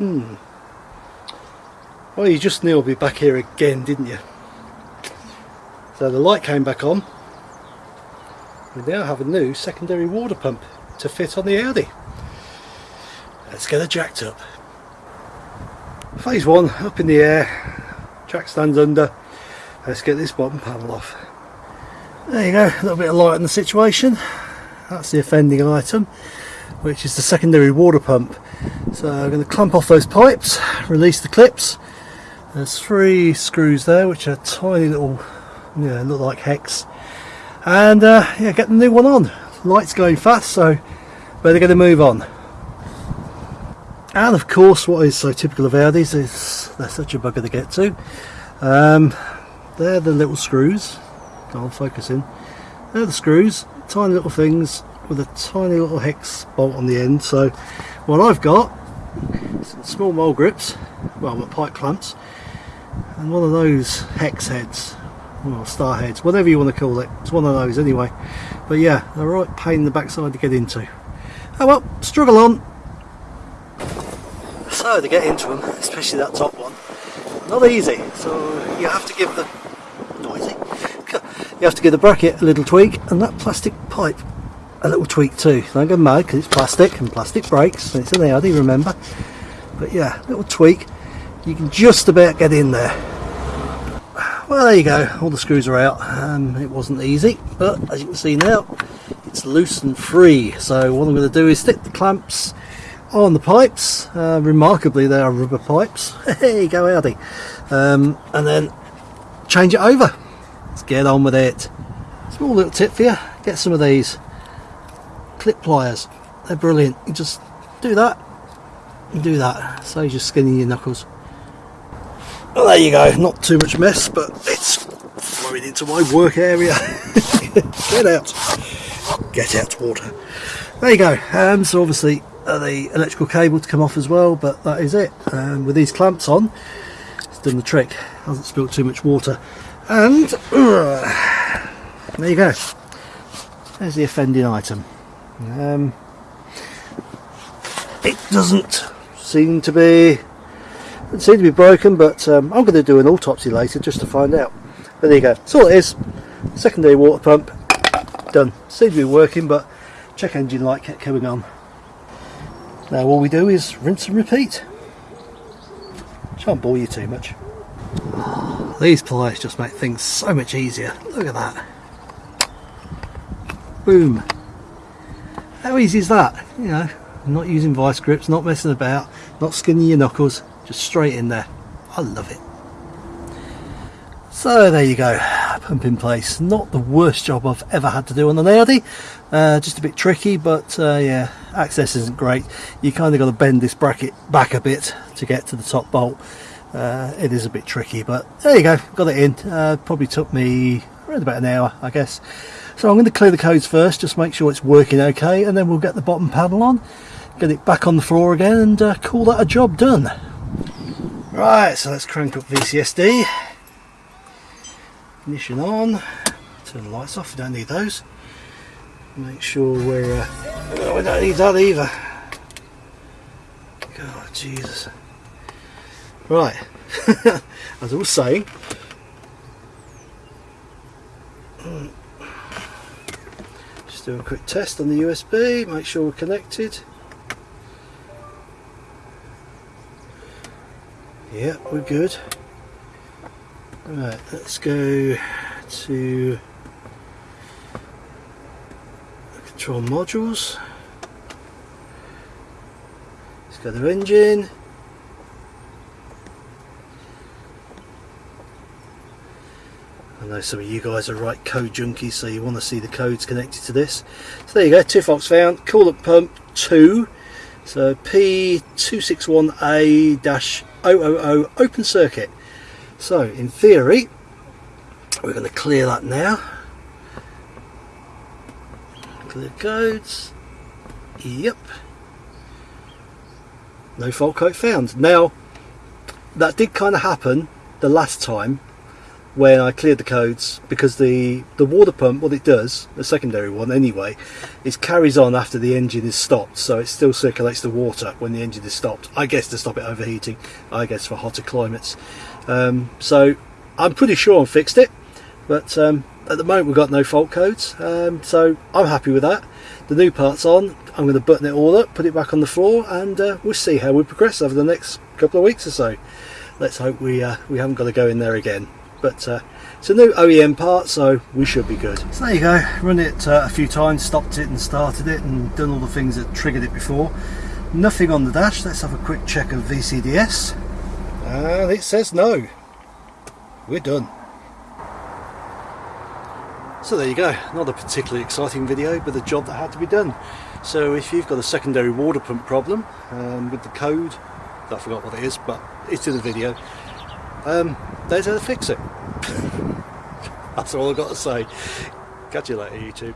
Hmm. Well, you just knew I'd be back here again, didn't you? So the light came back on. We now have a new secondary water pump to fit on the Audi. Let's get it jacked up. Phase one, up in the air, jack stands under. Let's get this bottom panel off. There you go, a little bit of light on the situation. That's the offending item, which is the secondary water pump. So I'm going to clamp off those pipes, release the clips. There's three screws there, which are tiny little, yeah, look like hex. And uh, yeah, get the new one on. Light's going fast, so better get to move on. And of course, what is so typical of Audis is they're such a bugger to get to. Um, they're the little screws. I'll focus in. They're the screws, tiny little things with a tiny little hex bolt on the end. So what I've got is small mole grips, well, my pipe clamps, and one of those hex heads, well, star heads, whatever you want to call it. It's one of those anyway. But yeah, they're right pain in the backside to get into. Oh well, struggle on. So to get into them, especially that top one, not easy. So you have to give the noisy. You have to give the bracket a little tweak and that plastic pipe a little tweak too. Don't go mad because it's plastic and plastic breaks. It's an Audi, remember. But yeah, little tweak. You can just about get in there. Well, there you go. All the screws are out. Um, it wasn't easy, but as you can see now, it's loose and free. So what I'm going to do is stick the clamps on the pipes. Uh, remarkably, they are rubber pipes. Hey, go Audi. Um, and then change it over. Let's get on with it. Small little tip for you. Get some of these clip pliers. They're brilliant. You just do that and do that. so you're skinning your knuckles. Well, there you go. Not too much mess, but it's flowing into my work area. Get out. Get out water. There you go. Um, so obviously uh, the electrical cable to come off as well, but that is it. Um, with these clamps on, it's done the trick. Hasn't spilled too much water. And uh, there you go. There's the offending item. Um, it doesn't seem to be doesn't seem to be broken, but um, I'm going to do an autopsy later just to find out. But there you go. That's all it is. Secondary water pump done. Seems to be working, but check engine light kept coming on. Now all we do is rinse and repeat. Shan't bore you too much. These pliers just make things so much easier. Look at that. Boom. How easy is that? You know, not using vice grips, not messing about, not skinning your knuckles, just straight in there. I love it. So there you go, pump in place. Not the worst job I've ever had to do on the Audi. Uh, just a bit tricky, but uh, yeah, access isn't great. You kind of got to bend this bracket back a bit to get to the top bolt. Uh, it is a bit tricky, but there you go, got it in. Uh, probably took me around about an hour, I guess. So I'm going to clear the codes first, just make sure it's working okay, and then we'll get the bottom panel on, get it back on the floor again, and uh, call that a job done. Right, so let's crank up VCDS. Ignition on. Turn the lights off, we don't need those. Make sure we're... Uh, we don't need that either. God, Jesus. Right, as I was saying, just do a quick test on the USB, make sure we're connected. Yeah, we're good. Right, let's go to the control modules. Let's go to engine. Know some of you guys are right code junkies, so you want to see the codes connected to this. So there you go, Tifox found, coolant pump 2. So P261A-000 open circuit. So in theory, we're going to clear that now. Clear codes. Yep. No fault code found. Now, that did kind of happen the last time when I cleared the codes because the the water pump what it does the secondary one anyway is carries on after the engine is stopped so it still circulates the water when the engine is stopped. I guess to stop it overheating I guess for hotter climates. Um, so I'm pretty sure I fixed it but um, at the moment we've got no fault codes um, so I'm happy with that. The new part's on I'm going to button it all up put it back on the floor and uh, we'll see how we progress over the next couple of weeks or so. Let's hope we uh, we haven't got to go in there again but uh, it's a new OEM part so we should be good. So there you go. Run it uh, a few times stopped it and started it and done all the things that triggered it before. Nothing on the dash. Let's have a quick check of VCDS and it says no. We're done. So there you go. Not a particularly exciting video but a job that had to be done. So if you've got a secondary water pump problem um, with the code I forgot what it is but it's in the video um, there's how to fix it. That's all I've got to say. Catch you later YouTube.